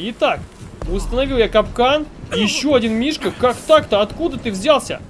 Итак, установил я капкан. Еще один Мишка. Как так-то? Откуда ты взялся?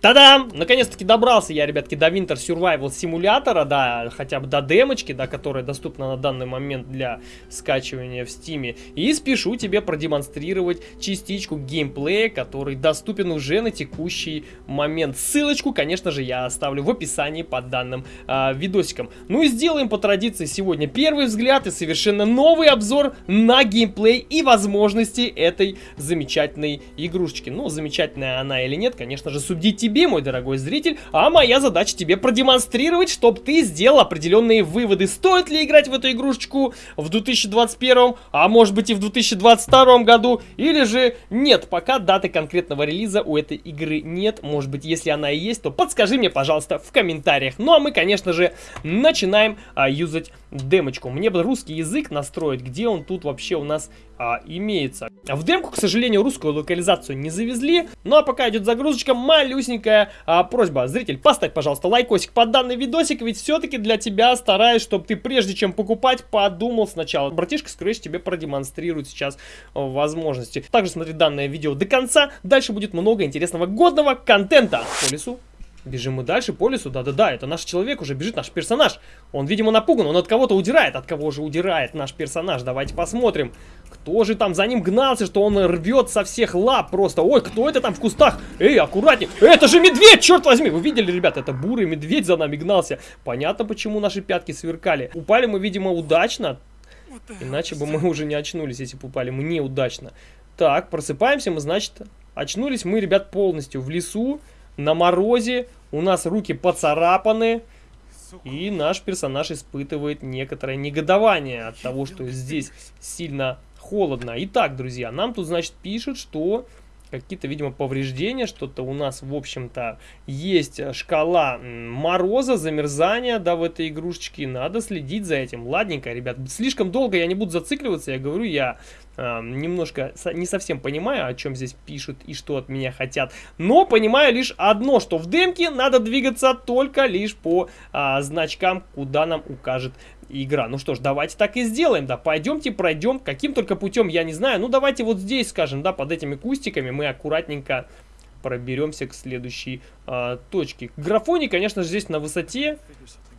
Та-дам! Наконец-таки добрался я, ребятки, до Winter Survival симулятора, да, хотя бы до демочки, да, которая доступна на данный момент для скачивания в Steam е. И спешу тебе продемонстрировать частичку геймплея, который доступен уже на текущий момент. Ссылочку, конечно же, я оставлю в описании под данным э, видосиком. Ну и сделаем по традиции сегодня первый взгляд и совершенно новый обзор на геймплей и возможности этой замечательной игрушечки. Ну, замечательная она или нет, конечно же, судите тебе, мой дорогой зритель, а моя задача тебе продемонстрировать, чтобы ты сделал определенные выводы. Стоит ли играть в эту игрушечку в 2021, а может быть и в 2022 году, или же нет, пока даты конкретного релиза у этой игры нет. Может быть, если она и есть, то подскажи мне, пожалуйста, в комментариях. Ну а мы, конечно же, начинаем а, юзать демочку. Мне бы русский язык настроить, где он тут вообще у нас а, имеется. В демку, к сожалению, русскую локализацию не завезли. Ну а пока идет загрузочка, малюсенькая а, просьба. Зритель, поставь, пожалуйста, лайкосик под данный видосик, ведь все-таки для тебя стараюсь, чтобы ты прежде чем покупать, подумал сначала. Братишка, скорее тебе продемонстрирует сейчас а, возможности. Также смотри данное видео до конца, дальше будет много интересного годного контента. По лесу Бежим мы дальше по лесу, да-да-да, это наш человек уже бежит, наш персонаж. Он, видимо, напуган, он от кого-то удирает. От кого же удирает наш персонаж? Давайте посмотрим. Кто же там за ним гнался, что он рвет со всех лап просто? Ой, кто это там в кустах? Эй, аккуратнее. Это же медведь, черт возьми! Вы видели, ребят, это бурый медведь за нами гнался. Понятно, почему наши пятки сверкали. Упали мы, видимо, удачно. Иначе бы мы уже не очнулись, если бы упали мы неудачно. Так, просыпаемся мы, значит, очнулись мы, ребят, полностью в лесу на морозе, у нас руки поцарапаны, и наш персонаж испытывает некоторое негодование от того, что здесь сильно холодно. Итак, друзья, нам тут, значит, пишут, что какие-то, видимо, повреждения, что-то у нас, в общем-то, есть шкала мороза, замерзания, да, в этой игрушечке, надо следить за этим. Ладненько, ребят, слишком долго я не буду зацикливаться, я говорю, я э, немножко не совсем понимаю, о чем здесь пишут и что от меня хотят, но понимаю лишь одно, что в демке надо двигаться только лишь по э, значкам, куда нам укажет игра. Ну что ж, давайте так и сделаем, да, пойдемте пройдем, каким только путем, я не знаю, ну давайте вот здесь, скажем, да, под этими кустиками мы аккуратненько проберемся к следующей а, точке. Графоний, конечно же, здесь на высоте.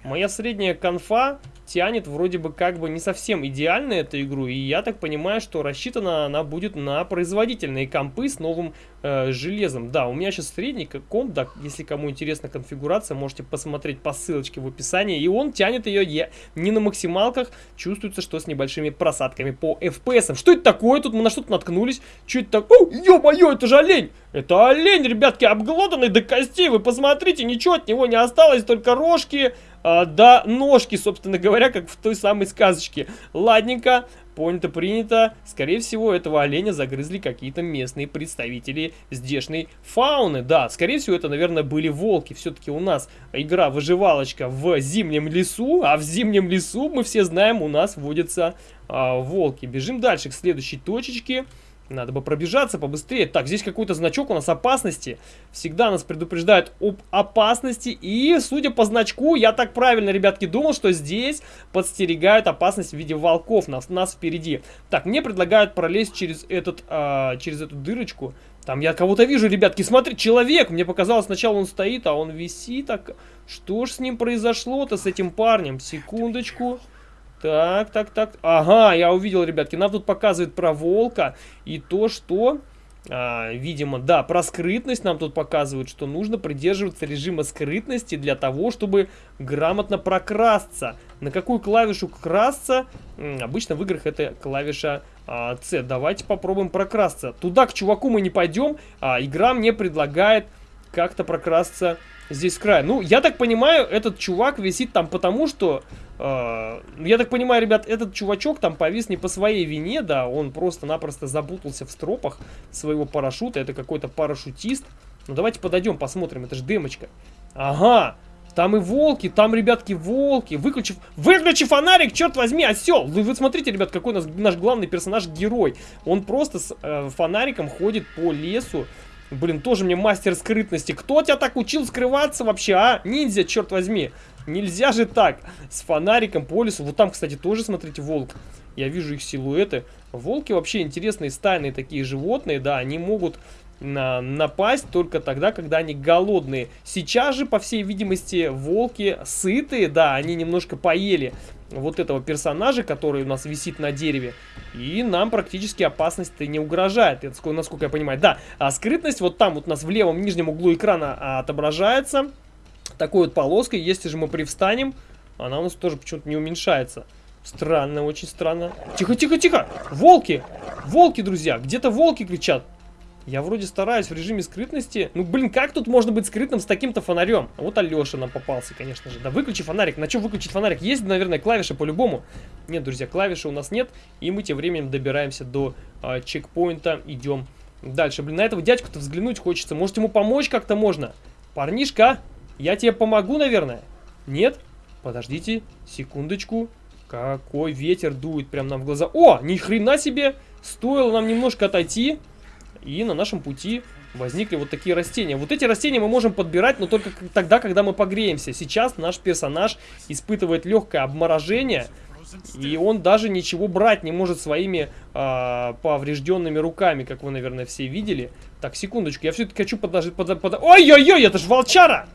Моя средняя конфа тянет вроде бы как бы не совсем идеально эту игру. И я так понимаю, что рассчитана она будет на производительные компы с новым э, железом. Да, у меня сейчас средний комп, да, если кому интересна конфигурация, можете посмотреть по ссылочке в описании. И он тянет ее я, не на максималках, чувствуется, что с небольшими просадками по FPS. Что это такое? Тут мы на что-то наткнулись. Что это такое? Ё-моё, это же олень! Это олень, ребятки, обглоданный до костей. Вы посмотрите, ничего от него не осталось, только рожки, а, да ножки, собственно говоря, как в той самой сказочке. Ладненько, понято, принято. Скорее всего, этого оленя загрызли какие-то местные представители здешней фауны. Да, скорее всего, это, наверное, были волки. Все-таки у нас игра-выживалочка в зимнем лесу, а в зимнем лесу, мы все знаем, у нас водятся а, волки. Бежим дальше к следующей точечке. Надо бы пробежаться побыстрее. Так, здесь какой-то значок у нас опасности. Всегда нас предупреждают об опасности. И, судя по значку, я так правильно, ребятки, думал, что здесь подстерегают опасность в виде волков нас, нас впереди. Так, мне предлагают пролезть через, этот, а, через эту дырочку. Там я кого-то вижу, ребятки. Смотри, человек. Мне показалось, сначала он стоит, а он висит. Так, что ж с ним произошло-то, с этим парнем? Секундочку. Так, так, так. Ага, я увидел, ребятки. Нам тут показывает про волка и то, что... А, видимо, да, про скрытность нам тут показывают, что нужно придерживаться режима скрытности для того, чтобы грамотно прокрасться. На какую клавишу красться? Обычно в играх это клавиша а, C. Давайте попробуем прокрасться. Туда к чуваку мы не пойдем, а игра мне предлагает как-то прокрасться здесь с края. Ну, я так понимаю, этот чувак висит там потому, что а, я так понимаю, ребят, этот чувачок там повис не по своей вине, да, он просто-напросто запутался в стропах своего парашюта, это какой-то парашютист. Ну давайте подойдем, посмотрим, это же демочка. Ага, там и волки, там, ребятки, волки. Выключи, выключи фонарик, черт возьми, осел. Вы, вы смотрите, ребят, какой у нас наш главный персонаж, герой. Он просто с э, фонариком ходит по лесу Блин, тоже мне мастер скрытности. Кто тебя так учил скрываться вообще, а? Ниндзя, черт возьми. Нельзя же так. С фонариком по лесу. Вот там, кстати, тоже, смотрите, волк. Я вижу их силуэты. Волки вообще интересные стайные такие животные, да, они могут на, напасть только тогда, когда они голодные. Сейчас же, по всей видимости, волки сытые, да, они немножко поели вот этого персонажа, который у нас висит на дереве. И нам практически опасность-то не угрожает, насколько я понимаю. Да, а скрытность вот там вот у нас в левом нижнем углу экрана отображается. Такой вот полоской, если же мы привстанем, она у нас тоже почему-то не уменьшается. Странно, очень странно. Тихо, тихо, тихо! Волки! Волки, друзья! Где-то волки кричат. Я вроде стараюсь в режиме скрытности. Ну, блин, как тут можно быть скрытным с таким-то фонарем? Вот Алеша нам попался, конечно же. Да выключи фонарик. На чем выключить фонарик? Есть, наверное, клавиши по-любому. Нет, друзья, клавиши у нас нет. И мы тем временем добираемся до э, чекпоинта. Идем дальше. Блин, на этого дядьку-то взглянуть хочется. Может, ему помочь как-то можно? Парнишка, я тебе помогу, наверное? Нет? Подождите, секундочку. Какой ветер дует прям нам в глаза. О, ни хрена себе! Стоило нам немножко отойти. И на нашем пути возникли вот такие растения. Вот эти растения мы можем подбирать, но только тогда, когда мы погреемся. Сейчас наш персонаж испытывает легкое обморожение. И он даже ничего брать не может своими э, поврежденными руками, как вы, наверное, все видели. Так, секундочку, я все-таки хочу подождать... Под, под... Ой-ой-ой, это же волчара!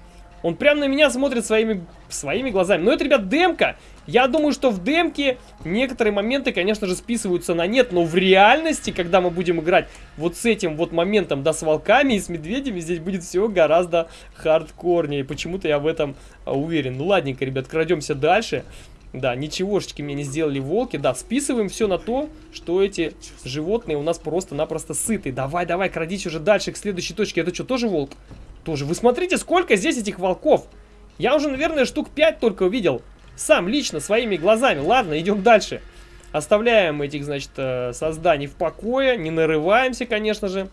Он прям на меня смотрит своими, своими глазами. Но это, ребят, демка. Я думаю, что в демке некоторые моменты, конечно же, списываются на нет. Но в реальности, когда мы будем играть вот с этим вот моментом, да, с волками и с медведями, здесь будет все гораздо хардкорнее. Почему-то я в этом а, уверен. Ну, ладненько, ребят, крадемся дальше. Да, ничегошечки мне не сделали волки. Да, списываем все на то, что эти животные у нас просто-напросто сыты. Давай, давай, крадись уже дальше к следующей точке. Это что, тоже волк? Тоже. Вы смотрите, сколько здесь этих волков. Я уже, наверное, штук 5 только увидел. Сам, лично, своими глазами. Ладно, идем дальше. Оставляем этих, значит, э, созданий в покое. Не нарываемся, конечно же.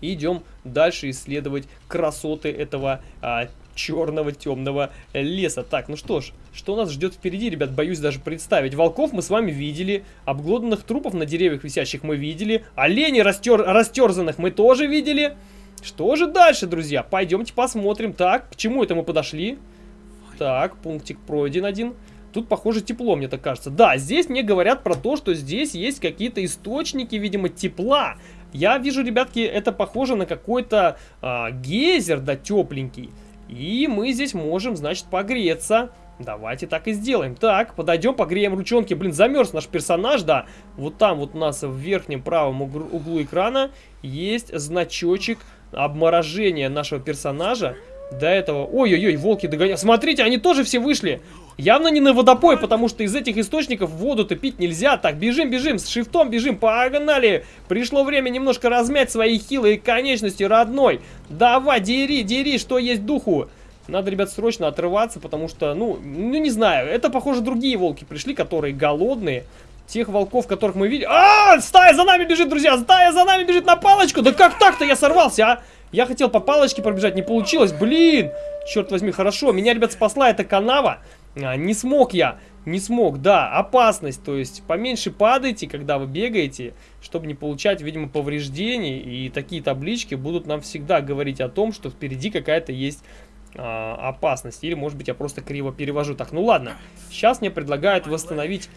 Идем дальше исследовать красоты этого а, черного темного леса. Так, ну что ж, что нас ждет впереди, ребят, боюсь даже представить. Волков мы с вами видели, обглоданных трупов на деревьях висящих мы видели, оленей растер... растерзанных мы тоже видели. Что же дальше, друзья? Пойдемте посмотрим. Так, к чему это мы подошли? Так, пунктик пройден один. Тут, похоже, тепло, мне так кажется. Да, здесь мне говорят про то, что здесь есть какие-то источники, видимо, тепла. Я вижу, ребятки, это похоже на какой-то а, гейзер, да, тепленький. И мы здесь можем, значит, погреться. Давайте так и сделаем. Так, подойдем, погреем ручонки. Блин, замерз наш персонаж, да. Вот там вот у нас в верхнем правом углу экрана есть значочек обморожение нашего персонажа. До этого... Ой-ой-ой, волки догоняют. Смотрите, они тоже все вышли. Явно не на водопой, потому что из этих источников воду-то пить нельзя. Так, бежим, бежим, с шифтом бежим, погнали. Пришло время немножко размять свои хилые конечности, родной. Давай, дери, дери, что есть духу. Надо, ребят, срочно отрываться, потому что, ну, ну не знаю, это, похоже, другие волки пришли, которые голодные. Тех волков, которых мы видели... А, стая за нами бежит, друзья! Стая за нами бежит на палочку! Да как так-то я сорвался, а? Я хотел по палочке пробежать, не получилось. Блин! Черт возьми, хорошо. Меня, ребят, спасла эта канава. А, не смог я. Не смог, да, опасность, то есть поменьше падайте, когда вы бегаете, чтобы не получать, видимо, повреждений, и такие таблички будут нам всегда говорить о том, что впереди какая-то есть а, опасность, или, может быть, я просто криво перевожу. Так, ну ладно, сейчас мне предлагают восстановить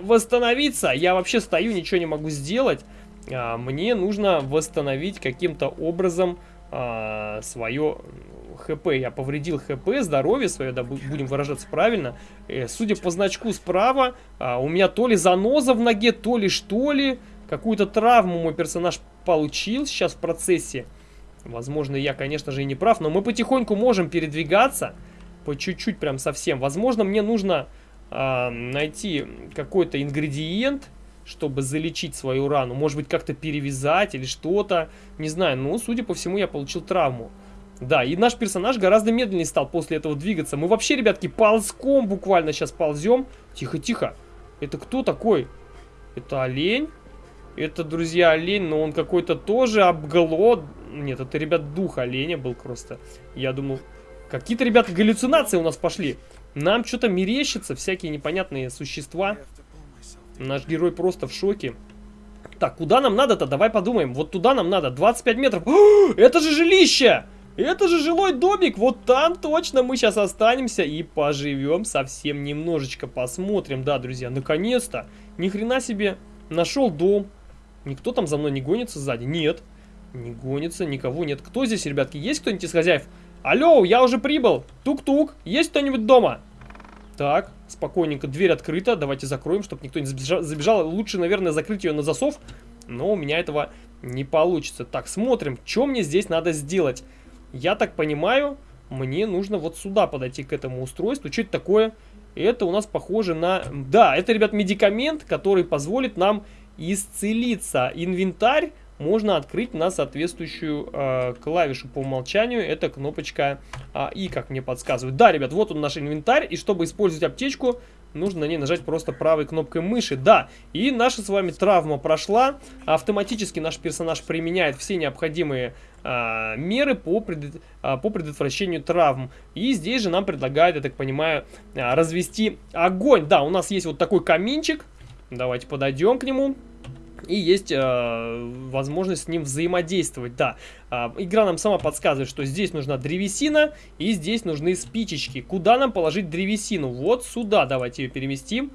восстановиться. Я вообще стою, ничего не могу сделать. А, мне нужно восстановить каким-то образом а, свое ХП. Я повредил ХП, здоровье свое, да, будем выражаться правильно. Э, судя по значку справа, а, у меня то ли заноза в ноге, то ли что ли. Какую-то травму мой персонаж получил сейчас в процессе. Возможно, я, конечно же, и не прав, но мы потихоньку можем передвигаться. По чуть-чуть прям совсем. Возможно, мне нужно э, найти какой-то ингредиент, чтобы залечить свою рану. Может быть, как-то перевязать или что-то. Не знаю, но, судя по всему, я получил травму. Да, и наш персонаж гораздо медленнее стал после этого двигаться. Мы вообще, ребятки, ползком буквально сейчас ползем. Тихо-тихо. Это кто такой? Это олень? Это, друзья, олень, но он какой-то тоже обголод. Нет, это, ребят, дух оленя был просто. Я думал, какие-то, ребята, галлюцинации у нас пошли. Нам что-то мерещится, всякие непонятные существа. Наш герой просто в шоке. Так, куда нам надо-то? Давай подумаем. Вот туда нам надо. 25 метров. О, это же жилище! Это же жилой домик. Вот там точно мы сейчас останемся и поживем совсем немножечко. Посмотрим. Да, друзья, наконец-то. Ни хрена себе. Нашел дом. Никто там за мной не гонится сзади? Нет. Не гонится, никого нет. Кто здесь, ребятки? Есть кто-нибудь из хозяев? Алло, я уже прибыл. Тук-тук. Есть кто-нибудь дома? Так, спокойненько, дверь открыта. Давайте закроем, чтобы никто не забежал. Лучше, наверное, закрыть ее на засов. Но у меня этого не получится. Так, смотрим, что мне здесь надо сделать. Я так понимаю, мне нужно вот сюда подойти к этому устройству. Что это такое? Это у нас похоже на... Да, это, ребят, медикамент, который позволит нам исцелиться. Инвентарь можно открыть на соответствующую э, клавишу по умолчанию. Это кнопочка э, И, как мне подсказывают. Да, ребят, вот он наш инвентарь. И чтобы использовать аптечку, нужно на ней нажать просто правой кнопкой мыши. Да, и наша с вами травма прошла. Автоматически наш персонаж применяет все необходимые э, меры по, пред, э, по предотвращению травм. И здесь же нам предлагают, я так понимаю, э, развести огонь. Да, у нас есть вот такой каминчик. Давайте подойдем к нему и есть э, возможность с ним взаимодействовать. Да, э, игра нам сама подсказывает, что здесь нужна древесина и здесь нужны спичечки. Куда нам положить древесину? Вот сюда давайте ее переместим.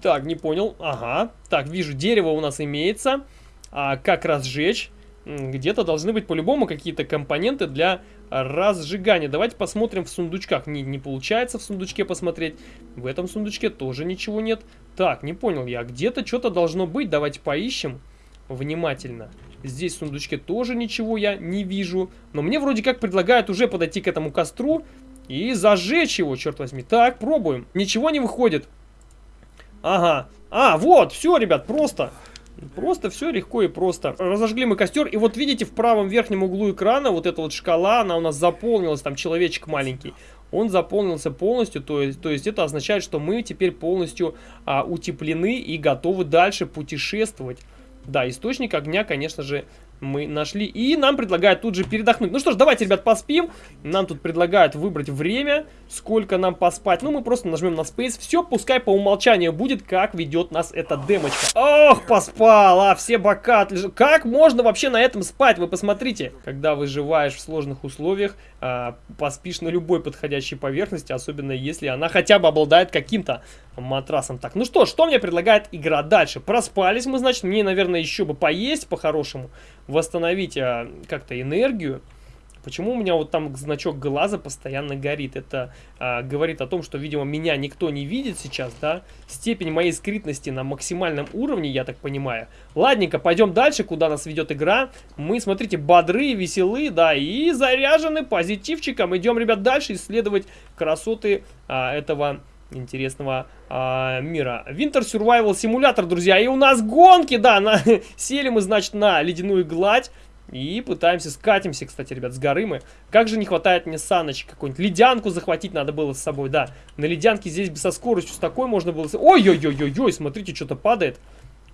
Так, не понял. Ага. Так, вижу, дерево у нас имеется. А как разжечь? Где-то должны быть по-любому какие-то компоненты для разжигания. Давайте посмотрим в сундучках. Не, не получается в сундучке посмотреть. В этом сундучке тоже ничего нет. Так, не понял я. Где-то что-то должно быть. Давайте поищем внимательно. Здесь в сундучке тоже ничего я не вижу. Но мне вроде как предлагают уже подойти к этому костру и зажечь его, черт возьми. Так, пробуем. Ничего не выходит. Ага. А, вот, все, ребят, просто... Просто все легко и просто. Разожгли мы костер, и вот видите, в правом верхнем углу экрана вот эта вот шкала, она у нас заполнилась, там человечек маленький. Он заполнился полностью, то есть, то есть это означает, что мы теперь полностью а, утеплены и готовы дальше путешествовать. Да, источник огня, конечно же, мы нашли. И нам предлагают тут же передохнуть. Ну что ж, давайте, ребят, поспим. Нам тут предлагают выбрать время, сколько нам поспать. Ну, мы просто нажмем на Space. Все, пускай по умолчанию будет, как ведет нас эта демочка. Ох, поспал, а, все бока отлежат. Как можно вообще на этом спать? Вы посмотрите. Когда выживаешь в сложных условиях, а, поспишь на любой подходящей поверхности, особенно если она хотя бы обладает каким-то матрасом. Так, ну что, что мне предлагает игра дальше? Проспались мы, значит, мне, наверное, еще бы поесть по-хорошему восстановить а, как-то энергию. Почему у меня вот там значок глаза постоянно горит? Это а, говорит о том, что, видимо, меня никто не видит сейчас, да? Степень моей скрытности на максимальном уровне, я так понимаю. Ладненько, пойдем дальше, куда нас ведет игра. Мы, смотрите, бодры, веселы, да, и заряжены позитивчиком. Идем, ребят, дальше исследовать красоты а, этого интересного а, мира. Winter Survival Simulator, друзья. И у нас гонки, да, на, сели мы, значит, на ледяную гладь. И пытаемся, скатимся, кстати, ребят, с горы мы. Как же не хватает мне саночек какой-нибудь. Ледянку захватить надо было с собой, да. На ледянке здесь бы со скоростью с такой можно было... Ой-ой-ой-ой-ой, смотрите, что-то падает.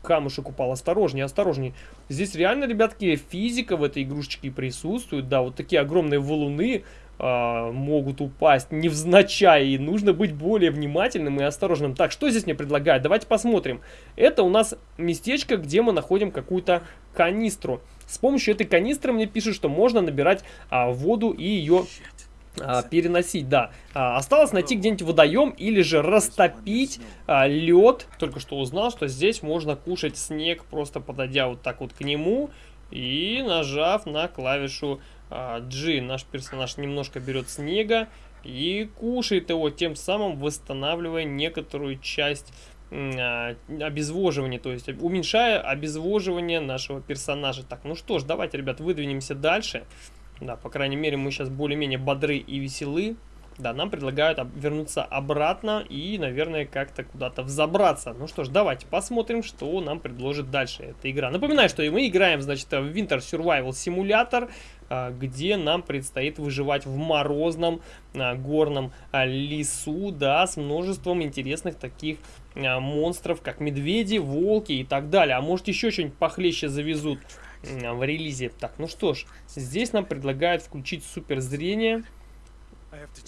Камушек упал, осторожнее, осторожнее. Здесь реально, ребятки, физика в этой игрушечке присутствует. Да, вот такие огромные валуны э, могут упасть невзначай. И нужно быть более внимательным и осторожным. Так, что здесь мне предлагают? Давайте посмотрим. Это у нас местечко, где мы находим какую-то канистру. С помощью этой канистры мне пишут, что можно набирать а, воду и ее а, переносить, да. А, осталось найти где-нибудь водоем или же растопить а, лед. Только что узнал, что здесь можно кушать снег, просто подойдя вот так вот к нему и нажав на клавишу а, G. Наш персонаж немножко берет снега и кушает его, тем самым восстанавливая некоторую часть а, обезвоживания, то есть уменьшая обезвоживание нашего персонажа. Так, ну что ж, давайте, ребят, выдвинемся дальше. Да, по крайней мере, мы сейчас более-менее бодры и веселы. Да, нам предлагают вернуться обратно и, наверное, как-то куда-то взобраться. Ну что ж, давайте посмотрим, что нам предложит дальше эта игра. Напоминаю, что мы играем, значит, в Winter Survival Simulator, где нам предстоит выживать в морозном а, горном а, лесу, да, с множеством интересных таких монстров, как медведи, волки и так далее. А может еще что-нибудь похлеще завезут в релизе. Так, ну что ж, здесь нам предлагают включить суперзрение.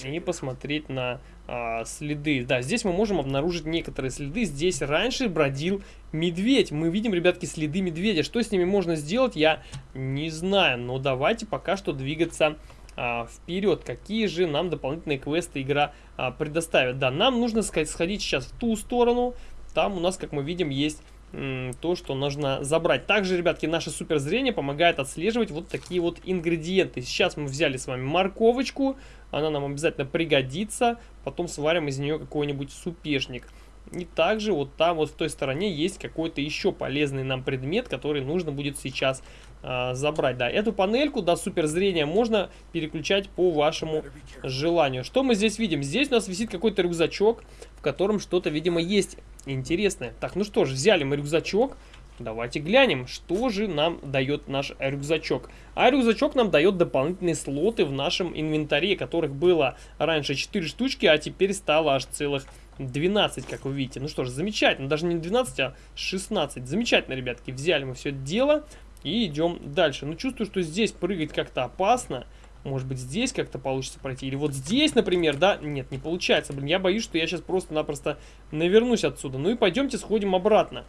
И посмотреть на а, следы. Да, здесь мы можем обнаружить некоторые следы. Здесь раньше бродил медведь. Мы видим, ребятки, следы медведя. Что с ними можно сделать, я не знаю. Но давайте пока что двигаться а, вперед. Какие же нам дополнительные квесты игра а, предоставит? Да, нам нужно сходить сейчас в ту сторону. Там у нас, как мы видим, есть то, что нужно забрать. Также, ребятки, наше суперзрение помогает отслеживать вот такие вот ингредиенты. Сейчас мы взяли с вами морковочку, она нам обязательно пригодится. Потом сварим из нее какой-нибудь супешник. И также вот там вот в той стороне есть какой-то еще полезный нам предмет, который нужно будет сейчас э, забрать. Да, эту панельку, да, суперзрения можно переключать по вашему желанию. Что мы здесь видим? Здесь у нас висит какой-то рюкзачок, в котором что-то, видимо, есть интересное. Так, ну что ж, взяли мы рюкзачок. Давайте глянем, что же нам дает наш рюкзачок. А рюкзачок нам дает дополнительные слоты в нашем инвентаре, которых было раньше 4 штучки, а теперь стало аж целых 12, как вы видите. Ну что ж, замечательно. Даже не 12, а 16. Замечательно, ребятки. Взяли мы все это дело и идем дальше. Ну, чувствую, что здесь прыгать как-то опасно. Может быть, здесь как-то получится пройти. Или вот здесь, например, да? Нет, не получается. Блин, я боюсь, что я сейчас просто-напросто навернусь отсюда. Ну и пойдемте сходим обратно.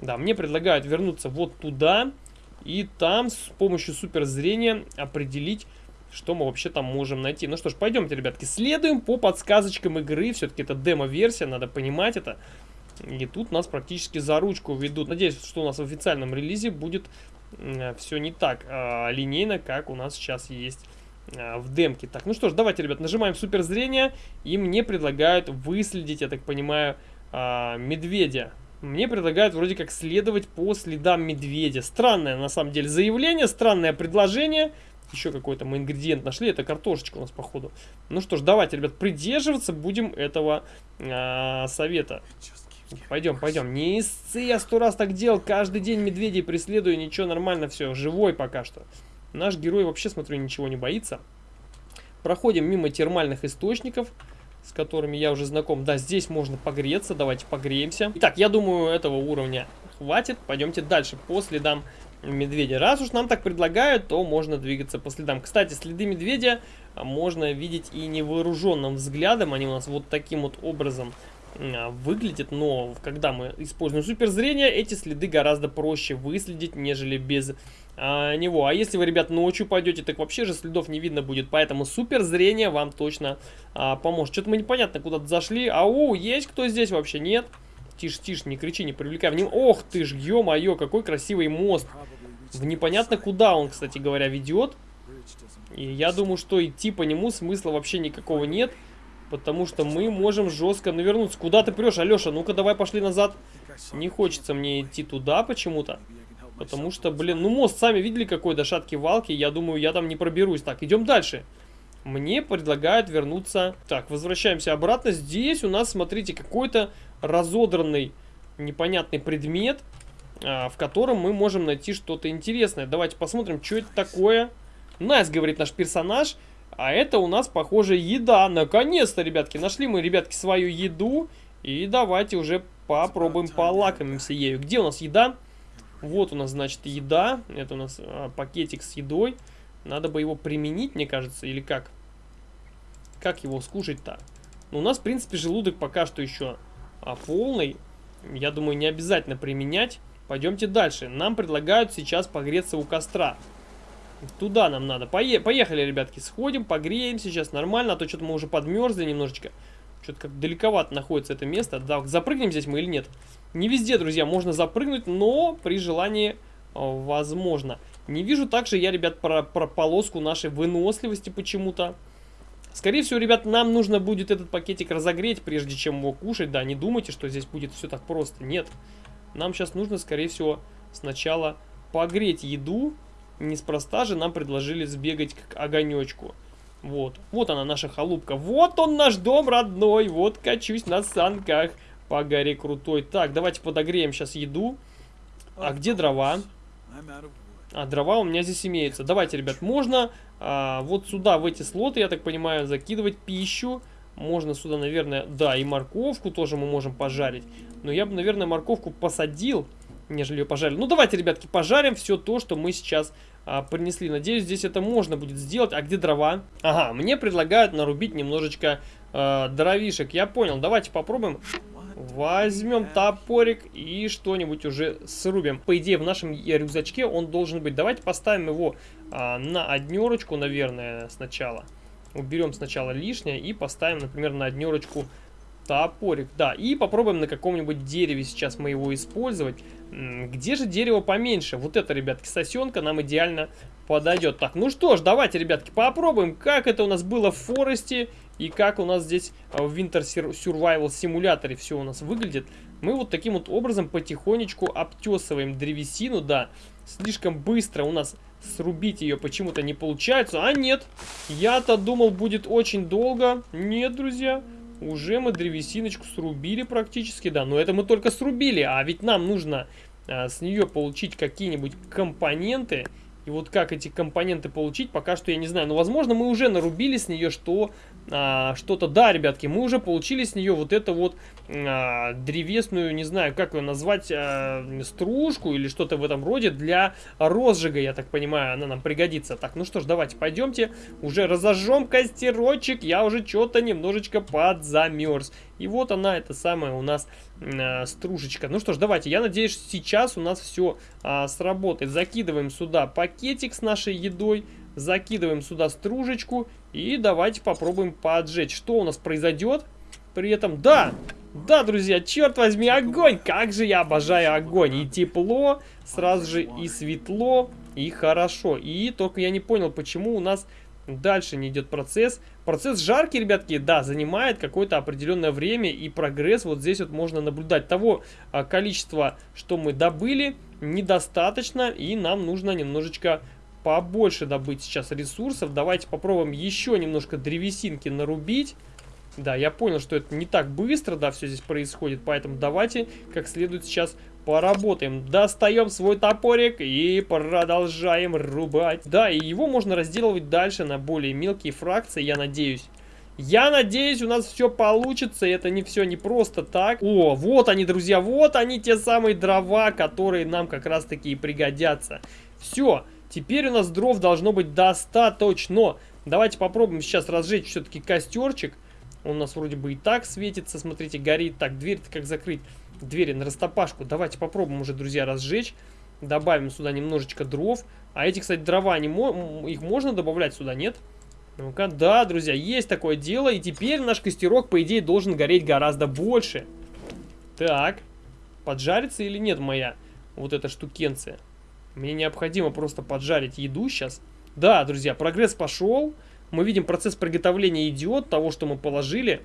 Да, мне предлагают вернуться вот туда. И там с помощью суперзрения определить, что мы вообще там можем найти. Ну что ж, пойдемте, ребятки, следуем по подсказочкам игры. Все-таки это демо-версия, надо понимать это. И тут нас практически за ручку ведут. Надеюсь, что у нас в официальном релизе будет все не так э, линейно, как у нас сейчас есть в демке. Так, ну что ж, давайте, ребят, нажимаем суперзрение. И мне предлагают выследить, я так понимаю, э, медведя. Мне предлагают вроде как следовать по следам медведя. Странное, на самом деле, заявление, странное предложение. Еще какой-то мы ингредиент нашли. Это картошечка у нас, походу. Ну что ж, давайте, ребят, придерживаться будем этого э, совета. Пойдем, пойдем. Не истцы, я сто раз так делал. Каждый день медведей преследую. Ничего, нормально все. Живой пока что. Наш герой вообще, смотрю, ничего не боится. Проходим мимо термальных источников с которыми я уже знаком. Да, здесь можно погреться, давайте погреемся. Итак, я думаю, этого уровня хватит. Пойдемте дальше по следам медведя. Раз уж нам так предлагают, то можно двигаться по следам. Кстати, следы медведя можно видеть и невооруженным взглядом. Они у нас вот таким вот образом а, выглядят, но когда мы используем суперзрение, эти следы гораздо проще выследить, нежели без а, него. А если вы, ребят, ночью пойдете, так вообще же следов не видно будет, поэтому суперзрение вам точно а, поможет. Что-то мы непонятно куда-то зашли. Ау, есть кто здесь вообще? Нет? Тише, тише, не кричи, не привлекай внимания. Ох ты ж, ё-моё, какой красивый мост. В непонятно куда он, кстати говоря, ведет. И я думаю, что идти по нему смысла вообще никакого нет. Потому что мы можем жестко навернуться. Куда ты прешь, Алеша? Ну-ка, давай пошли назад. Не хочется мне идти туда почему-то. Потому что, блин, ну мост сами видели какой до шатки-валки. Я думаю, я там не проберусь. Так, идем дальше. Мне предлагают вернуться... Так, возвращаемся обратно. Здесь у нас, смотрите, какой-то разодранный непонятный предмет, а, в котором мы можем найти что-то интересное. Давайте посмотрим, что это такое. Nice, говорит наш персонаж. А это у нас, похоже, еда. Наконец-то, ребятки, нашли мы, ребятки, свою еду. И давайте уже попробуем полакомимся ею. Где у нас еда? Вот у нас, значит, еда. Это у нас а, пакетик с едой. Надо бы его применить, мне кажется, или как? Как его скушать-то? Ну, у нас, в принципе, желудок пока что еще а, полный. Я думаю, не обязательно применять. Пойдемте дальше. Нам предлагают сейчас погреться у костра. Туда нам надо. Пое поехали, ребятки, сходим, погреемся сейчас нормально, а то что-то мы уже подмерзли немножечко. Что-то как далековато находится это место. Да, запрыгнем здесь мы или нет? Не везде, друзья, можно запрыгнуть, но при желании э, возможно. Не вижу также я, ребят, про, про полоску нашей выносливости почему-то. Скорее всего, ребят, нам нужно будет этот пакетик разогреть, прежде чем его кушать. Да, не думайте, что здесь будет все так просто. Нет. Нам сейчас нужно, скорее всего, сначала погреть еду, Неспроста же нам предложили сбегать к огонечку. Вот, вот она наша халупка. Вот он наш дом родной. Вот качусь на санках по горе крутой. Так, давайте подогреем сейчас еду. А где дрова? А, дрова у меня здесь имеются. Давайте, ребят, можно а, вот сюда, в эти слоты, я так понимаю, закидывать пищу. Можно сюда, наверное, да, и морковку тоже мы можем пожарить. Но я бы, наверное, морковку посадил нежели ее пожарили. Ну, давайте, ребятки, пожарим все то, что мы сейчас а, принесли. Надеюсь, здесь это можно будет сделать. А где дрова? Ага, мне предлагают нарубить немножечко э, дровишек. Я понял, давайте попробуем. Возьмем топорик и что-нибудь уже срубим. По идее, в нашем рюкзачке он должен быть. Давайте поставим его а, на однерочку, наверное, сначала. Уберем сначала лишнее и поставим, например, на однерочку топорик. Да, и попробуем на каком-нибудь дереве сейчас мы его использовать. Где же дерево поменьше? Вот это, ребятки, сосенка нам идеально подойдет. Так, ну что ж, давайте, ребятки, попробуем, как это у нас было в Форесте и как у нас здесь а, в Winter Survival симуляторе все у нас выглядит. Мы вот таким вот образом потихонечку обтесываем древесину, да. Слишком быстро у нас срубить ее почему-то не получается. А нет, я-то думал будет очень долго. Нет, друзья, уже мы древесиночку срубили практически, да. Но это мы только срубили, а ведь нам нужно а, с нее получить какие-нибудь компоненты. И вот как эти компоненты получить, пока что я не знаю. Но, возможно, мы уже нарубили с нее что а, что-то. Да, ребятки, мы уже получили с нее вот это вот а, древесную, не знаю, как ее назвать, а, стружку или что-то в этом роде для розжига, я так понимаю, она нам пригодится. Так, ну что ж, давайте пойдемте, уже разожжем костерочек, я уже что-то немножечко подзамерз. И вот она, это самая у нас э, стружечка. Ну что ж, давайте, я надеюсь, сейчас у нас все э, сработает. Закидываем сюда пакетик с нашей едой, закидываем сюда стружечку и давайте попробуем поджечь. Что у нас произойдет? При этом, да, да, друзья, черт возьми, огонь! Как же я обожаю огонь! И тепло, сразу же и светло, и хорошо. И только я не понял, почему у нас дальше не идет процесс. Процесс жаркий, ребятки, да, занимает какое-то определенное время, и прогресс вот здесь вот можно наблюдать. Того а, количества, что мы добыли, недостаточно, и нам нужно немножечко побольше добыть сейчас ресурсов. Давайте попробуем еще немножко древесинки нарубить. Да, я понял, что это не так быстро, да, все здесь происходит, поэтому давайте как следует сейчас поработаем. Достаем свой топорик и продолжаем рубать. Да, и его можно разделывать дальше на более мелкие фракции, я надеюсь. Я надеюсь, у нас все получится, это не все не просто так. О, вот они, друзья, вот они, те самые дрова, которые нам как раз таки и пригодятся. Все, теперь у нас дров должно быть достаточно. Давайте попробуем сейчас разжечь все-таки костерчик. Он у нас вроде бы и так светится, смотрите, горит. Так, дверь-то как закрыть? Двери на растопашку. Давайте попробуем уже, друзья, разжечь. Добавим сюда немножечко дров. А эти, кстати, дрова, они, их можно добавлять сюда, нет? Ну-ка, да, друзья, есть такое дело. И теперь наш костерок, по идее, должен гореть гораздо больше. Так, поджарится или нет моя вот эта штукенция? Мне необходимо просто поджарить еду сейчас. Да, друзья, прогресс пошел. Мы видим, процесс приготовления идет, того, что мы положили.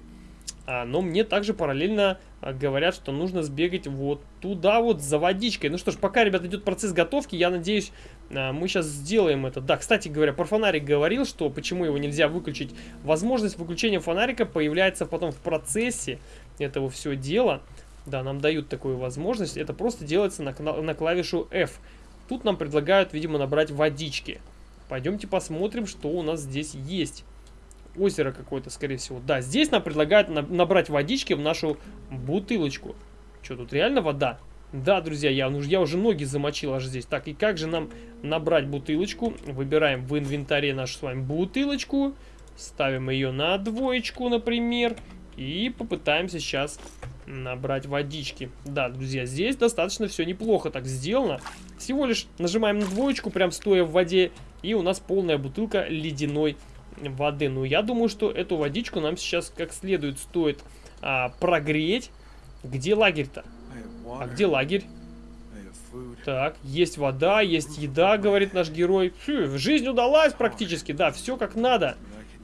А, но мне также параллельно а, говорят, что нужно сбегать вот туда вот за водичкой. Ну что ж, пока, ребят, идет процесс готовки, я надеюсь, а, мы сейчас сделаем это. Да, кстати говоря, про фонарик говорил, что почему его нельзя выключить. Возможность выключения фонарика появляется потом в процессе этого всего дела. Да, нам дают такую возможность. Это просто делается на, на клавишу F. Тут нам предлагают, видимо, набрать водички. Пойдемте посмотрим, что у нас здесь есть. Озеро какое-то, скорее всего. Да, здесь нам предлагают на набрать водички в нашу бутылочку. Что, тут реально вода? Да, друзья, я, ну, я уже ноги замочил аж здесь. Так, и как же нам набрать бутылочку? Выбираем в инвентаре нашу с вами бутылочку. Ставим ее на двоечку, например. И попытаемся сейчас набрать водички. Да, друзья, здесь достаточно все неплохо так сделано. Всего лишь нажимаем на двоечку, прям стоя в воде, и у нас полная бутылка ледяной воды. Ну, я думаю, что эту водичку нам сейчас как следует стоит а, прогреть. Где лагерь-то? А где лагерь? Так, есть вода, есть еда, говорит наш герой. Фу, жизнь удалась практически, да, все как надо.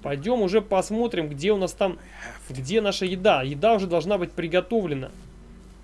Пойдем уже посмотрим, где у нас там, где наша еда. Еда уже должна быть приготовлена.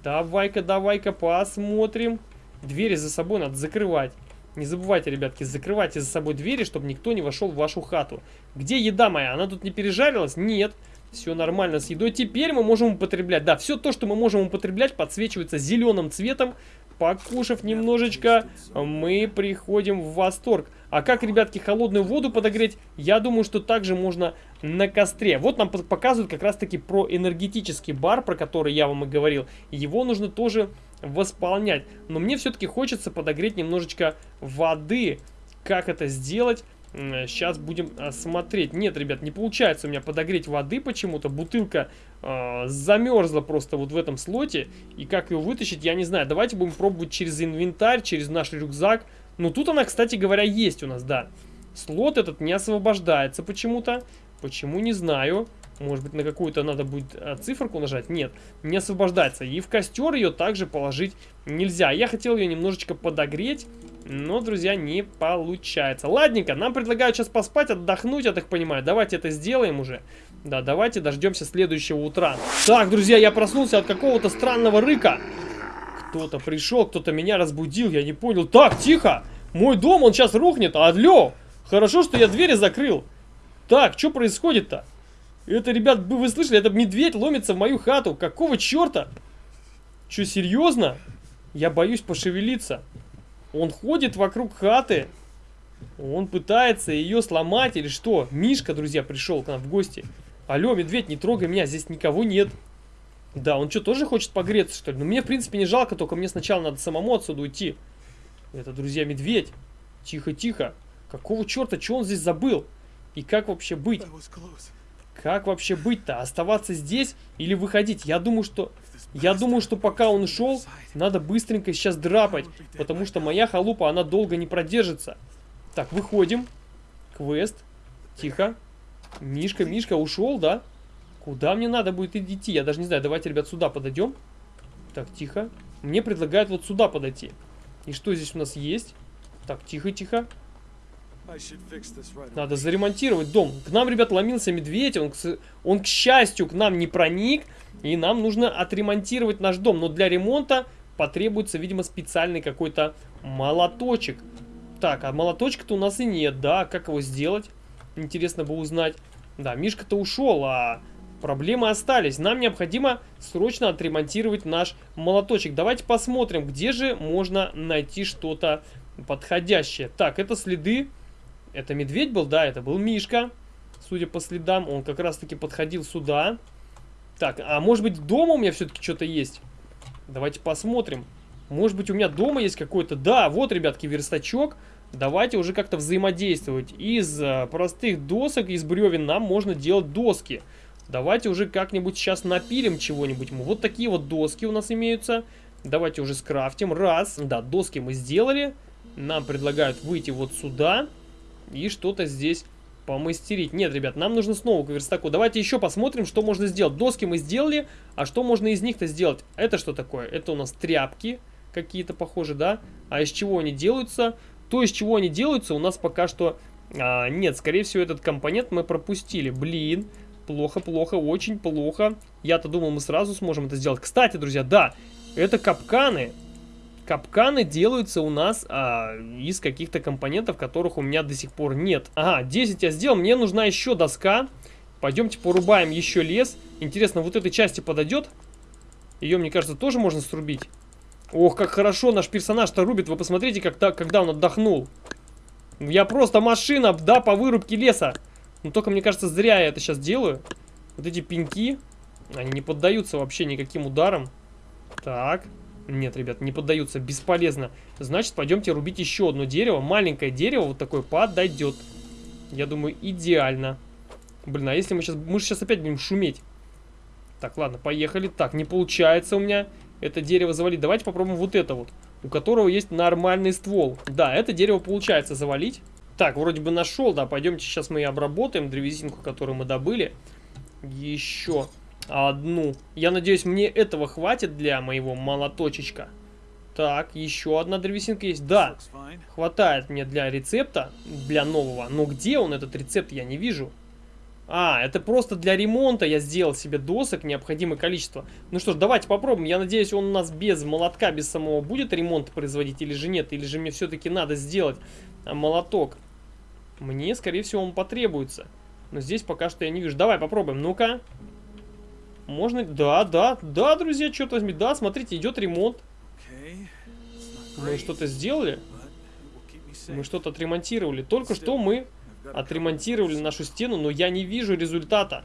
Давай-ка, давай-ка посмотрим. Двери за собой надо закрывать. Не забывайте, ребятки, закрывайте за собой двери, чтобы никто не вошел в вашу хату. Где еда моя? Она тут не пережарилась? Нет. Все нормально с едой. Теперь мы можем употреблять. Да, все то, что мы можем употреблять, подсвечивается зеленым цветом. Покушав немножечко, мы приходим в восторг. А как, ребятки, холодную воду подогреть? Я думаю, что также можно на костре. Вот нам показывают как раз-таки про энергетический бар, про который я вам и говорил. Его нужно тоже восполнять. Но мне все-таки хочется подогреть немножечко воды. как это сделать. Сейчас будем а, смотреть. Нет, ребят, не получается у меня подогреть воды почему-то. Бутылка э, замерзла просто вот в этом слоте. И как ее вытащить, я не знаю. Давайте будем пробовать через инвентарь, через наш рюкзак. Ну, тут она, кстати говоря, есть у нас, да. Слот этот не освобождается почему-то. Почему, не знаю. Может быть, на какую-то надо будет а, циферку нажать? Нет, не освобождается. И в костер ее также положить нельзя. Я хотел ее немножечко подогреть, но, друзья, не получается. Ладненько, нам предлагают сейчас поспать, отдохнуть, я так понимаю. Давайте это сделаем уже. Да, давайте дождемся следующего утра. Так, друзья, я проснулся от какого-то странного рыка. Кто-то пришел, кто-то меня разбудил, я не понял. Так, тихо! Мой дом, он сейчас рухнет. Алло! Хорошо, что я двери закрыл. Так, что происходит-то? Это, ребят, вы слышали, это медведь ломится в мою хату. Какого черта? Че, серьезно? Я боюсь пошевелиться. Он ходит вокруг хаты. Он пытается ее сломать или что? Мишка, друзья, пришел к нам в гости. Алло, медведь, не трогай меня, здесь никого нет. Да, он что, тоже хочет погреться, что ли? Ну, мне, в принципе, не жалко, только мне сначала надо самому отсюда уйти. Это, друзья, медведь. Тихо-тихо. Какого черта, что он здесь забыл? И как вообще быть? Как вообще быть-то? Оставаться здесь или выходить? Я думаю, что... Я думаю, что пока он ушел, надо быстренько сейчас драпать. Потому что моя халупа, она долго не продержится. Так, выходим. Квест. Тихо. Мишка, Мишка ушел, да? Куда мне надо будет идти? Я даже не знаю. Давайте, ребят, сюда подойдем. Так, тихо. Мне предлагают вот сюда подойти. И что здесь у нас есть? Так, тихо-тихо. Надо заремонтировать дом. К нам, ребят, ломился медведь. Он, он, к счастью, к нам не проник. И нам нужно отремонтировать наш дом. Но для ремонта потребуется, видимо, специальный какой-то молоточек. Так, а молоточка-то у нас и нет, да? Как его сделать? Интересно бы узнать. Да, Мишка-то ушел, а проблемы остались. Нам необходимо срочно отремонтировать наш молоточек. Давайте посмотрим, где же можно найти что-то подходящее. Так, это следы это медведь был? Да, это был Мишка. Судя по следам, он как раз-таки подходил сюда. Так, а может быть дома у меня все-таки что-то есть? Давайте посмотрим. Может быть у меня дома есть какой-то... Да, вот, ребятки, верстачок. Давайте уже как-то взаимодействовать. Из а, простых досок, из бревен нам можно делать доски. Давайте уже как-нибудь сейчас напилим чего-нибудь. Вот такие вот доски у нас имеются. Давайте уже скрафтим. Раз. Да, доски мы сделали. Нам предлагают выйти вот сюда. И что-то здесь помастерить. Нет, ребят, нам нужно снова к верстаку. Давайте еще посмотрим, что можно сделать. Доски мы сделали, а что можно из них-то сделать? Это что такое? Это у нас тряпки какие-то похожи, да? А из чего они делаются? То, из чего они делаются, у нас пока что... А, нет, скорее всего, этот компонент мы пропустили. Блин, плохо, плохо, очень плохо. Я-то думал, мы сразу сможем это сделать. Кстати, друзья, да, это капканы. Капканы делаются у нас а, из каких-то компонентов, которых у меня до сих пор нет. Ага, 10 я сделал, мне нужна еще доска. Пойдемте порубаем еще лес. Интересно, вот этой части подойдет? Ее, мне кажется, тоже можно срубить. Ох, как хорошо наш персонаж-то рубит. Вы посмотрите, как когда он отдохнул. Я просто машина, да, по вырубке леса. Но только, мне кажется, зря я это сейчас делаю. Вот эти пеньки, они не поддаются вообще никаким ударам. Так, нет, ребят, не поддаются, бесполезно. Значит, пойдемте рубить еще одно дерево. Маленькое дерево вот такое подойдет. Я думаю, идеально. Блин, а если мы сейчас... Мы же сейчас опять будем шуметь. Так, ладно, поехали. Так, не получается у меня это дерево завалить. Давайте попробуем вот это вот. У которого есть нормальный ствол. Да, это дерево получается завалить. Так, вроде бы нашел, да. Пойдемте сейчас мы и обработаем древесинку, которую мы добыли. Еще одну. Я надеюсь, мне этого хватит для моего молоточечка. Так, еще одна древесинка есть. Да, хватает мне для рецепта, для нового. Но где он, этот рецепт, я не вижу. А, это просто для ремонта я сделал себе досок, необходимое количество. Ну что ж, давайте попробуем. Я надеюсь, он у нас без молотка, без самого будет ремонт производить или же нет. Или же мне все-таки надо сделать а, молоток. Мне, скорее всего, он потребуется. Но здесь пока что я не вижу. Давай попробуем. Ну-ка. Можно... Да, да, да, друзья, что-то... Да, смотрите, идет ремонт. Мы что-то сделали? Мы что-то отремонтировали. Только что мы отремонтировали нашу стену, но я не вижу результата.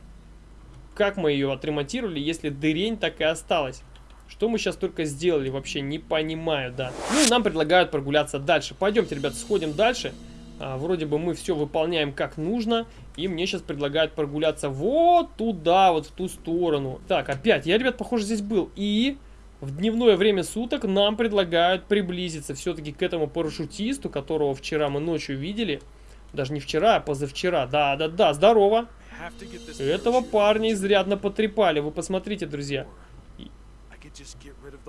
Как мы ее отремонтировали, если дырень так и осталась? Что мы сейчас только сделали, вообще не понимаю, да. Ну и нам предлагают прогуляться дальше. Пойдемте, ребят, сходим дальше. Вроде бы мы все выполняем как нужно. И мне сейчас предлагают прогуляться вот туда, вот в ту сторону. Так, опять, я, ребят, похоже, здесь был. И в дневное время суток нам предлагают приблизиться все-таки к этому парашютисту, которого вчера мы ночью видели. Даже не вчера, а позавчера. Да-да-да, здорово. Этого парня изрядно потрепали. Вы посмотрите, друзья.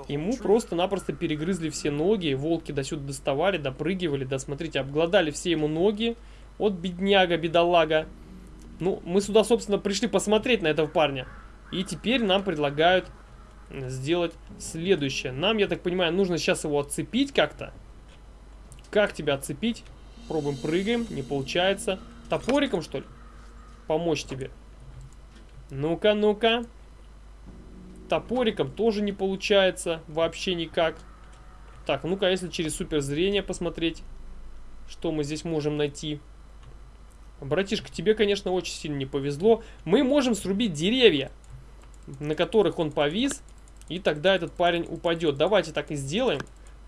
Ему просто-напросто перегрызли все ноги, волки до сюда доставали, допрыгивали, да, смотрите, обглодали все ему ноги. Вот бедняга, бедолага. Ну, мы сюда, собственно, пришли посмотреть на этого парня. И теперь нам предлагают сделать следующее. Нам, я так понимаю, нужно сейчас его отцепить как-то. Как тебя отцепить? Пробуем, прыгаем, не получается. Топориком, что ли? Помочь тебе. Ну-ка, ну-ка. Топориком тоже не получается вообще никак. Так, ну-ка, если через суперзрение посмотреть, что мы здесь можем найти. Братишка, тебе, конечно, очень сильно не повезло. Мы можем срубить деревья, на которых он повис, и тогда этот парень упадет. Давайте так и сделаем.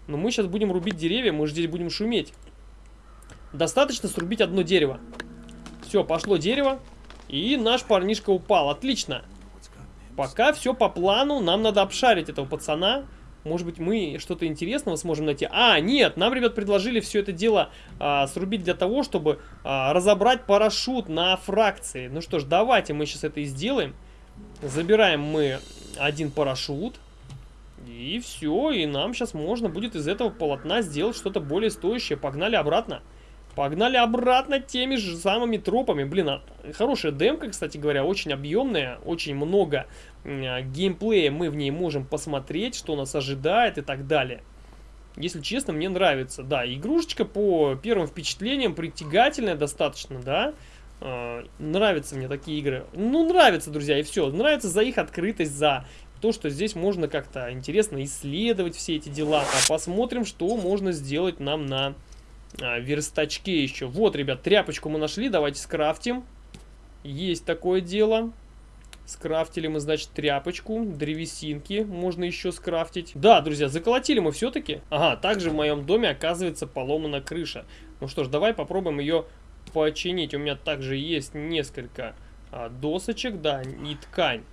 Но мы сейчас будем рубить деревья, мы же здесь будем шуметь. Достаточно срубить одно дерево. Все, пошло дерево, и наш парнишка упал. Отлично. Пока все по плану, нам надо обшарить этого пацана. Может быть, мы что-то интересного сможем найти. А, нет, нам, ребят, предложили все это дело а, срубить для того, чтобы а, разобрать парашют на фракции. Ну что ж, давайте мы сейчас это и сделаем. Забираем мы один парашют. И все, и нам сейчас можно будет из этого полотна сделать что-то более стоящее. Погнали обратно. Погнали обратно теми же самыми тропами. Блин, а, хорошая демка, кстати говоря, очень объемная, очень много э, геймплея мы в ней можем посмотреть, что нас ожидает и так далее. Если честно, мне нравится. Да, игрушечка по первым впечатлениям притягательная достаточно, да. Э, нравятся мне такие игры. Ну, нравится, друзья, и все. Нравится за их открытость, за то, что здесь можно как-то интересно исследовать все эти дела. А посмотрим, что можно сделать нам на а, верстачке еще. Вот, ребят, тряпочку мы нашли, давайте скрафтим. Есть такое дело. Скрафтили мы, значит, тряпочку, древесинки можно еще скрафтить. Да, друзья, заколотили мы все-таки. Ага, также в моем доме, оказывается, поломана крыша. Ну что ж, давай попробуем ее починить. У меня также есть несколько а, досочек, да, и ткань.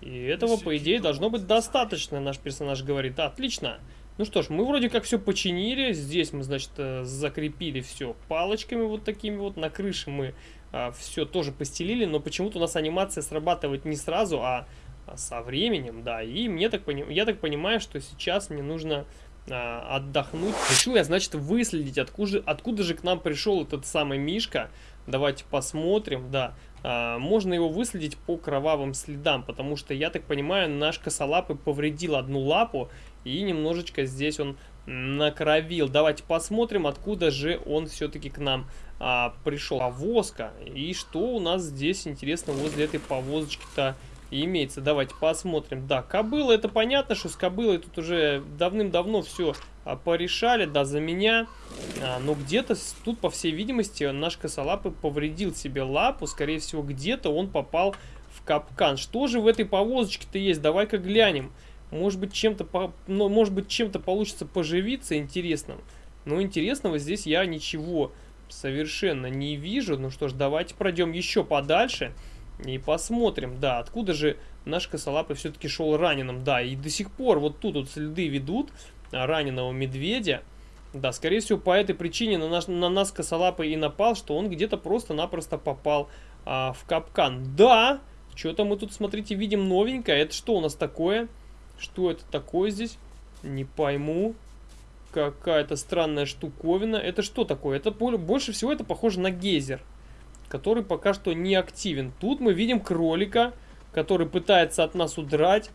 И этого, по идее, должно быть достаточно, наш персонаж говорит. Отлично. Ну что ж, мы вроде как все починили. Здесь мы, значит, э, закрепили все палочками вот такими вот. На крыше мы а, все тоже постелили, но почему-то у нас анимация срабатывает не сразу, а, а со временем, да. И мне так поним... я так понимаю, что сейчас мне нужно а, отдохнуть. Решил я, значит, выследить, откуда, откуда же к нам пришел этот самый Мишка. Давайте посмотрим, да. А, можно его выследить по кровавым следам, потому что, я так понимаю, наш косолапый повредил одну лапу, и немножечко здесь он накровил. Давайте посмотрим, откуда же он все-таки к нам а, пришел. Повозка. И что у нас здесь, интересно, возле этой повозочки-то имеется. Давайте посмотрим. Да, кобыла, это понятно, что с кобылой тут уже давным-давно все а, порешали, да, за меня. А, но где-то тут, по всей видимости, наш косолапый повредил себе лапу. Скорее всего, где-то он попал в капкан. Что же в этой повозочке-то есть? Давай-ка глянем. Может быть, чем-то ну, может быть, чем-то получится поживиться интересным. Но интересного здесь я ничего совершенно не вижу. Ну что ж, давайте пройдем еще подальше и посмотрим. Да, откуда же наш косолапый все-таки шел раненым. Да, и до сих пор вот тут вот следы ведут раненого медведя. Да, скорее всего, по этой причине на, наш, на нас косолапый и напал, что он где-то просто-напросто попал а, в капкан. Да, что-то мы тут, смотрите, видим новенькое. Это что у нас такое? Что это такое здесь? Не пойму. Какая-то странная штуковина. Это что такое? Это больше всего это похоже на гейзер, который пока что не активен. Тут мы видим кролика, который пытается от нас удрать,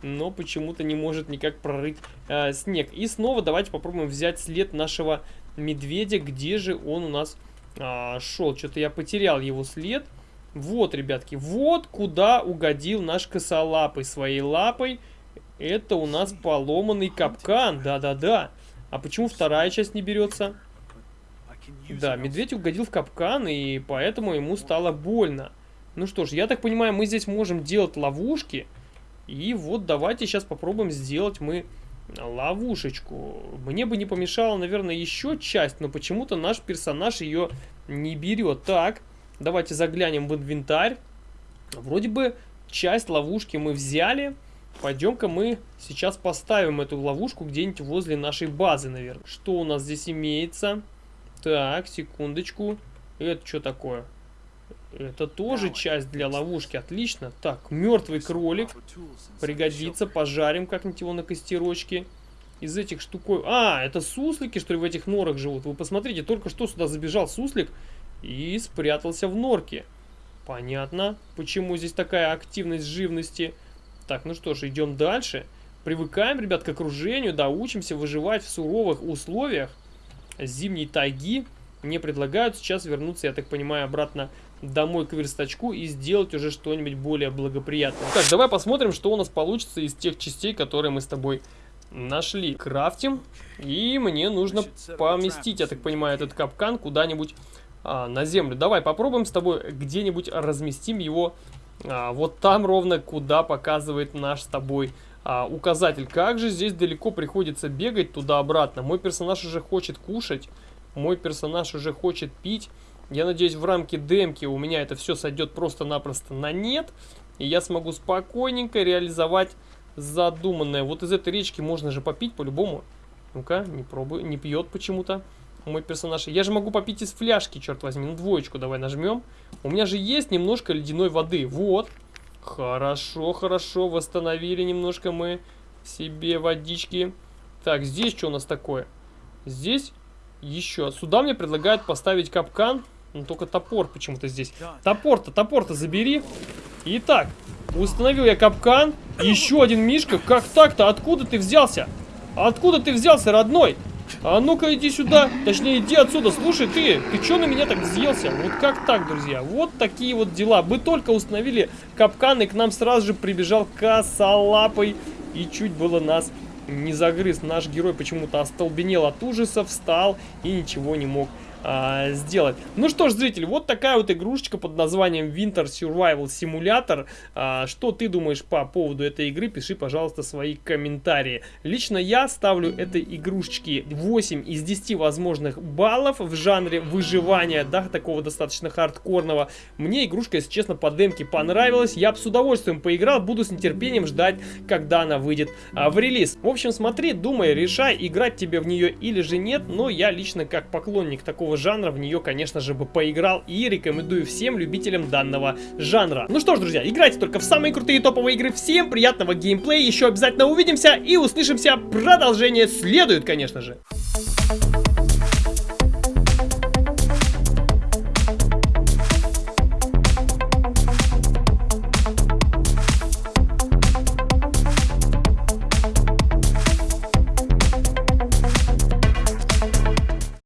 но почему-то не может никак прорыть э, снег. И снова давайте попробуем взять след нашего медведя. Где же он у нас э, шел? Что-то я потерял его след. Вот, ребятки, вот куда угодил наш косолапый своей лапой. Это у нас поломанный капкан, да-да-да. А почему вторая часть не берется? Да, медведь угодил в капкан, и поэтому ему стало больно. Ну что ж, я так понимаю, мы здесь можем делать ловушки. И вот давайте сейчас попробуем сделать мы ловушечку. Мне бы не помешало, наверное, еще часть, но почему-то наш персонаж ее не берет. Так, давайте заглянем в инвентарь. Вроде бы часть ловушки мы взяли. Пойдем-ка мы сейчас поставим эту ловушку где-нибудь возле нашей базы, наверное. Что у нас здесь имеется? Так, секундочку. Это что такое? Это тоже часть для ловушки. Отлично. Так, мертвый кролик. Пригодится. Пожарим как-нибудь его на костерочке. Из этих штукой... А, это суслики, что ли, в этих норах живут? Вы посмотрите, только что сюда забежал суслик и спрятался в норке. Понятно, почему здесь такая активность живности. Так, ну что ж, идем дальше. Привыкаем, ребят, к окружению, да, учимся выживать в суровых условиях зимней тайги. Мне предлагают сейчас вернуться, я так понимаю, обратно домой к верстачку и сделать уже что-нибудь более благоприятное. Так, давай посмотрим, что у нас получится из тех частей, которые мы с тобой нашли. Крафтим. И мне нужно поместить, я так понимаю, этот капкан куда-нибудь а, на землю. Давай попробуем с тобой где-нибудь разместим его а, вот там ровно, куда показывает наш с тобой а, указатель. Как же здесь далеко приходится бегать туда-обратно. Мой персонаж уже хочет кушать, мой персонаж уже хочет пить. Я надеюсь, в рамке демки у меня это все сойдет просто-напросто на нет. И я смогу спокойненько реализовать задуманное. Вот из этой речки можно же попить по-любому. Ну-ка, не пробуй, не пьет почему-то мой персонаж. Я же могу попить из фляжки, черт возьми. Ну, двоечку давай нажмем. У меня же есть немножко ледяной воды. Вот. Хорошо, хорошо. Восстановили немножко мы себе водички. Так, здесь что у нас такое? Здесь еще. Сюда мне предлагают поставить капкан. Но только топор почему-то здесь. Топор-то, топор-то забери. Итак, установил я капкан. Еще один мишка. Как так-то? Откуда ты взялся? Откуда ты взялся, родной? А ну-ка иди сюда. Точнее, иди отсюда. Слушай, ты, ты что на меня так взъелся? Вот как так, друзья? Вот такие вот дела. Мы только установили капкан, и к нам сразу же прибежал косолапый. И чуть было нас не загрыз. Наш герой почему-то остолбенел от ужаса, встал и ничего не мог а, сделать. Ну что ж, зритель, вот такая вот игрушечка под названием Winter Survival Simulator. А, что ты думаешь по поводу этой игры? Пиши, пожалуйста, свои комментарии. Лично я ставлю этой игрушечке 8 из 10 возможных баллов в жанре выживания, да, такого достаточно хардкорного. Мне игрушка, если честно, по демке понравилась. Я бы с удовольствием поиграл, буду с нетерпением ждать, когда она выйдет а, в релиз. В общем, смотри, думай, решай, играть тебе в нее или же нет, но я лично как поклонник такого такого жанра, в нее, конечно же, бы поиграл и рекомендую всем любителям данного жанра. Ну что ж, друзья, играйте только в самые крутые топовые игры. Всем приятного геймплея, еще обязательно увидимся и услышимся. Продолжение следует, конечно же.